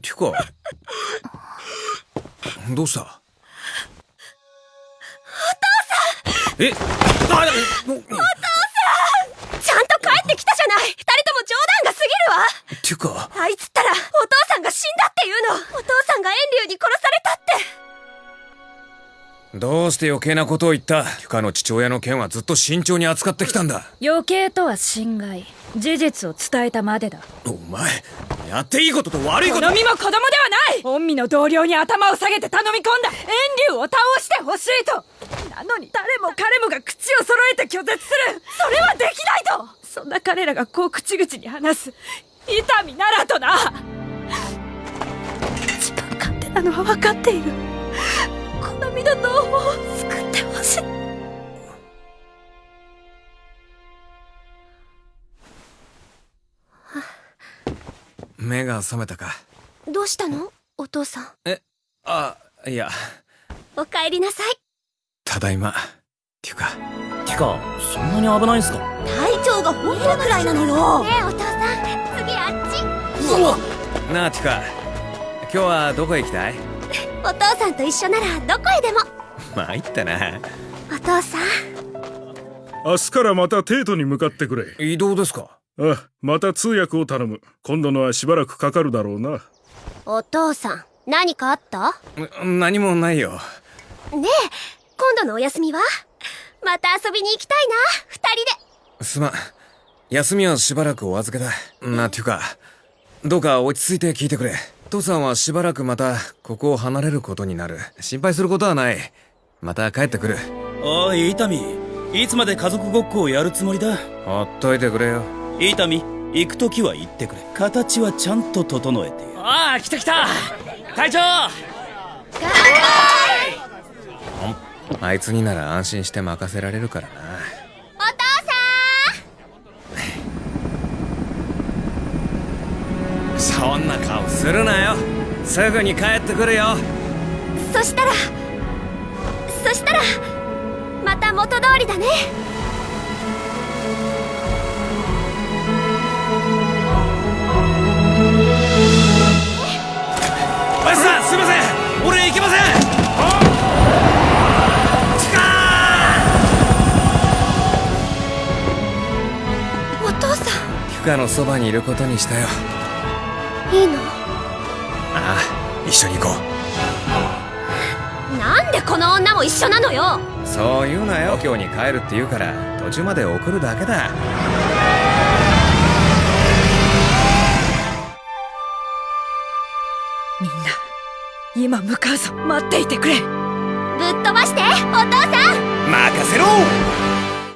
てかどうした？お父さん！え？あお父さん！ちゃんと帰ってきたじゃない！二人とも冗談が過ぎるわ！てか。あいつったらお父さんが死んだっていうの！お父さんが遠竜に殺されたって！どうして余計なことを言った？キュカの父親の件はずっと慎重に扱ってきたんだ。余計とは心外事実を伝えたまでだ。お前やっていいことと悪いこと。好みも子供ではない。御身の同僚に頭を下げて頼み込んだ。遠竜を倒してほしいと。なのに誰も彼もが口を揃えて拒絶する。それはできないと。そんな彼らがこう口々に話す。痛みならとな。自分勝手なのは分かっている。好みの脳を目が覚めたか。どうしたの？お父さん。えあいや。お帰りなさい。ただいま。ていうか。てかそんなに危ないんすか？体調が本当くらいなのよ。ねえお父さん。次あっち。うわ。なあてか。今日はどこへ行きたい？お父さんと一緒ならどこへでも。参ったな。お父さん。明日からまたテートに向かってくれ。移動ですか？あまた通訳を頼む。今度のはしばらくかかるだろうな。お父さん何かあった？何もないよ。ねえ今度のお休みは？また遊びに行きたいな二人で。すまん。休みはしばらくお預けだ。なていうかどうか落ち着いて聞いてくれ。父さんはしばらくまたここを離れることになる。心配することはない。また帰ってくる。おい伊丹。いつまで家族ごっこをやるつもりだ？ほっといてくれよ伊丹行く時は行ってくれ。形はちゃんと整えてああ来た来た。隊長！あいつになら安心して任せられるからな。お父さん。そんな顔するなよ。すぐに帰ってくるよ。そしたらそしたらまた元通りだねさんキュカのそばにいることにしたよ。いいの？ああ一緒に行こう。なんでこの女も一緒なのよ？そう言うなよ。今日に帰るって言うから途中まで送るだけだ。みんな今向かうぞ。待っていてくれ。ぶっ飛ばしてお父さん。任せろ